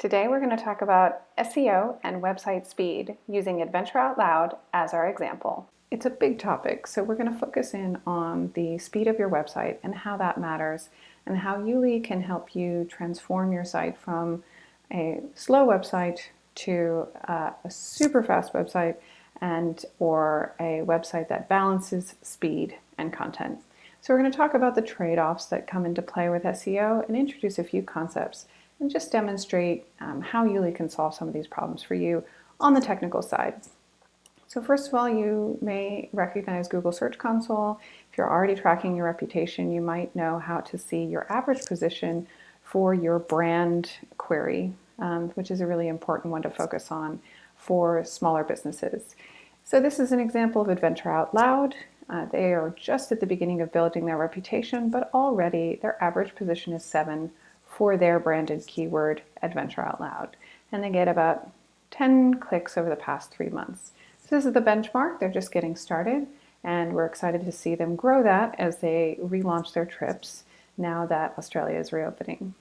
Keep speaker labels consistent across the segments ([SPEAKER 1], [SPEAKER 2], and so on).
[SPEAKER 1] Today we're going to talk about SEO and website speed using Adventure Out Loud as our example. It's a big topic, so we're going to focus in on the speed of your website and how that matters and how YouLi can help you transform your site from a slow website to uh, a super fast website and or a website that balances speed and content. So we're going to talk about the trade-offs that come into play with SEO and introduce a few concepts and just demonstrate um, how YouLi can solve some of these problems for you on the technical side. So first of all, you may recognize Google Search Console. If you're already tracking your reputation, you might know how to see your average position for your brand query, um, which is a really important one to focus on for smaller businesses. So this is an example of Adventure Out Loud. Uh, they are just at the beginning of building their reputation, but already their average position is seven for their branded keyword Adventure Out Loud. And they get about 10 clicks over the past three months. So this is the benchmark, they're just getting started and we're excited to see them grow that as they relaunch their trips now that Australia is reopening.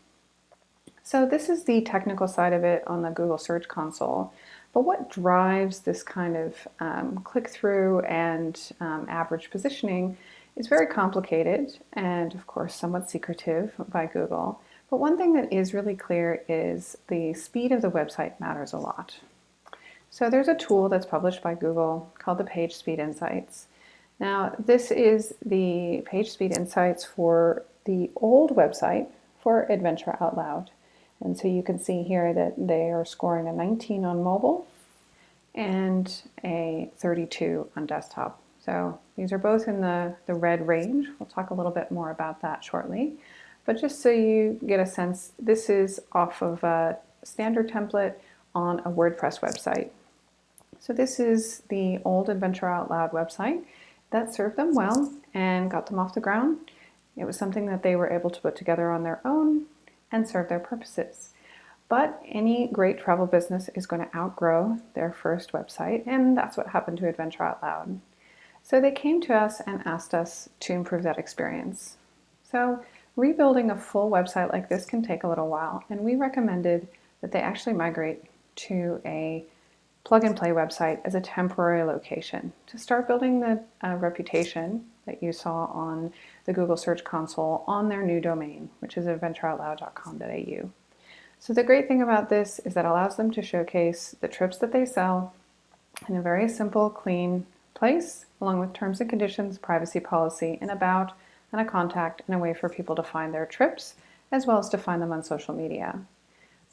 [SPEAKER 1] So this is the technical side of it on the Google Search Console. But what drives this kind of um, click-through and um, average positioning is very complicated and of course somewhat secretive by Google. But one thing that is really clear is the speed of the website matters a lot. So there's a tool that's published by Google called the Page Speed Insights. Now this is the Page Speed Insights for the old website for Adventure Out Loud. And so you can see here that they are scoring a 19 on mobile and a 32 on desktop. So these are both in the, the red range. We'll talk a little bit more about that shortly. But just so you get a sense, this is off of a standard template on a WordPress website. So this is the old Adventure Out Loud website that served them well and got them off the ground. It was something that they were able to put together on their own and serve their purposes. But any great travel business is going to outgrow their first website, and that's what happened to Adventure Out Loud. So they came to us and asked us to improve that experience. So Rebuilding a full website like this can take a little while, and we recommended that they actually migrate to a plug-and-play website as a temporary location to start building the uh, reputation that you saw on the Google Search Console on their new domain, which is adventureoutloud.com.au. So the great thing about this is that it allows them to showcase the trips that they sell in a very simple, clean place, along with terms and conditions, privacy policy, and about and a contact and a way for people to find their trips, as well as to find them on social media.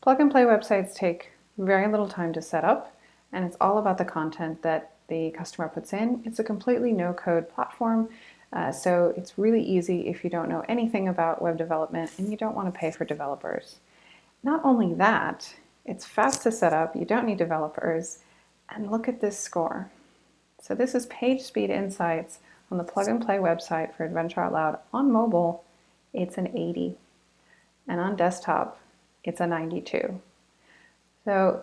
[SPEAKER 1] Plug and play websites take very little time to set up, and it's all about the content that the customer puts in. It's a completely no-code platform, uh, so it's really easy if you don't know anything about web development and you don't want to pay for developers. Not only that, it's fast to set up, you don't need developers, and look at this score. So this is Page Speed Insights on the Plug and Play website for Adventure Out Loud on mobile, it's an 80. And on desktop, it's a 92. So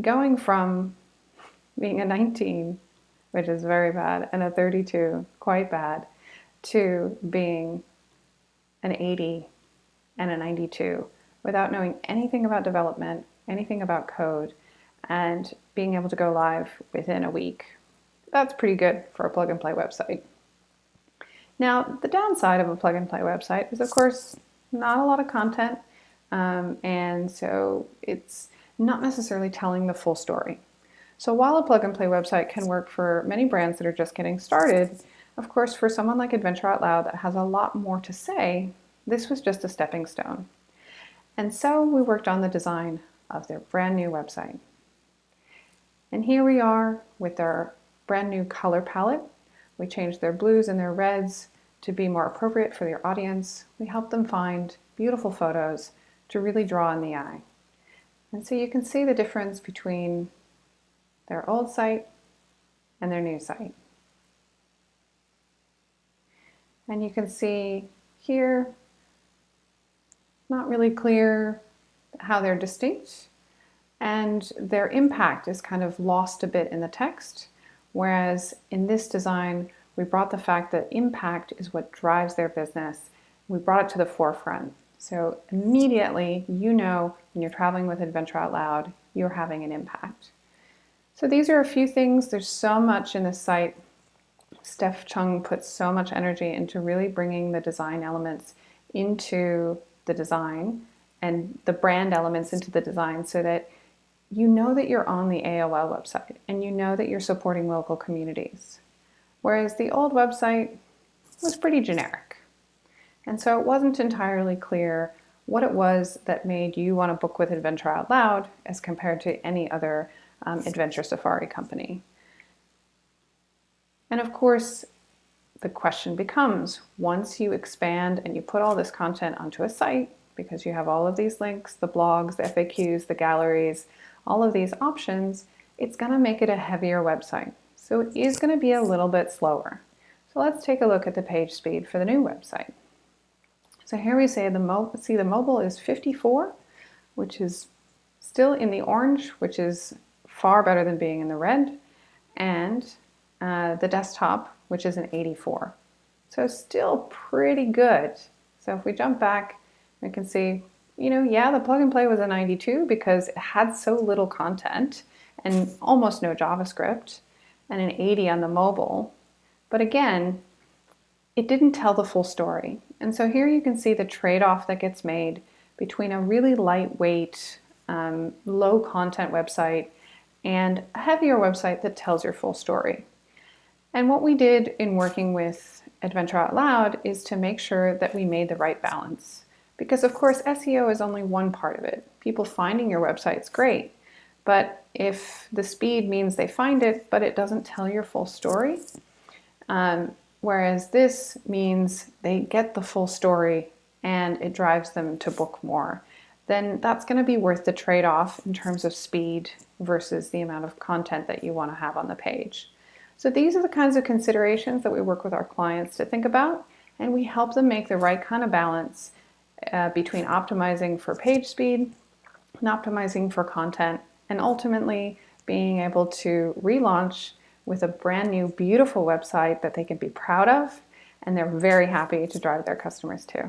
[SPEAKER 1] going from being a 19, which is very bad, and a 32, quite bad, to being an 80 and a 92 without knowing anything about development, anything about code, and being able to go live within a week that's pretty good for a plug and play website. Now, the downside of a plug and play website is, of course, not a lot of content, um, and so it's not necessarily telling the full story. So while a plug and play website can work for many brands that are just getting started, of course, for someone like Adventure Out Loud that has a lot more to say, this was just a stepping stone. And so we worked on the design of their brand new website. And here we are with our brand new color palette. We changed their blues and their reds to be more appropriate for their audience. We helped them find beautiful photos to really draw in the eye. And so you can see the difference between their old site and their new site. And you can see here, not really clear how they're distinct and their impact is kind of lost a bit in the text. Whereas in this design, we brought the fact that impact is what drives their business. We brought it to the forefront. So immediately you know when you're traveling with Adventure Out Loud, you're having an impact. So these are a few things. There's so much in this site. Steph Chung puts so much energy into really bringing the design elements into the design and the brand elements into the design so that you know that you're on the AOL website and you know that you're supporting local communities. Whereas the old website was pretty generic. And so it wasn't entirely clear what it was that made you want to book with Adventure Out Loud as compared to any other um, adventure safari company. And of course, the question becomes, once you expand and you put all this content onto a site, because you have all of these links, the blogs, the FAQs, the galleries, all of these options, it's going to make it a heavier website. So it is going to be a little bit slower. So let's take a look at the page speed for the new website. So here we say the see the mobile is 54, which is still in the orange, which is far better than being in the red, and uh, the desktop, which is an 84. So still pretty good. So if we jump back, we can see, you know, yeah, the plug and play was a 92 because it had so little content and almost no JavaScript, and an 80 on the mobile. But again, it didn't tell the full story. And so here you can see the trade-off that gets made between a really lightweight, um, low content website and a heavier website that tells your full story. And what we did in working with Adventure Out Loud is to make sure that we made the right balance. Because of course SEO is only one part of it. People finding your website is great, but if the speed means they find it, but it doesn't tell your full story, um, whereas this means they get the full story and it drives them to book more, then that's going to be worth the trade-off in terms of speed versus the amount of content that you want to have on the page. So these are the kinds of considerations that we work with our clients to think about, and we help them make the right kind of balance uh, between optimizing for page speed and optimizing for content, and ultimately being able to relaunch with a brand new, beautiful website that they can be proud of, and they're very happy to drive their customers to.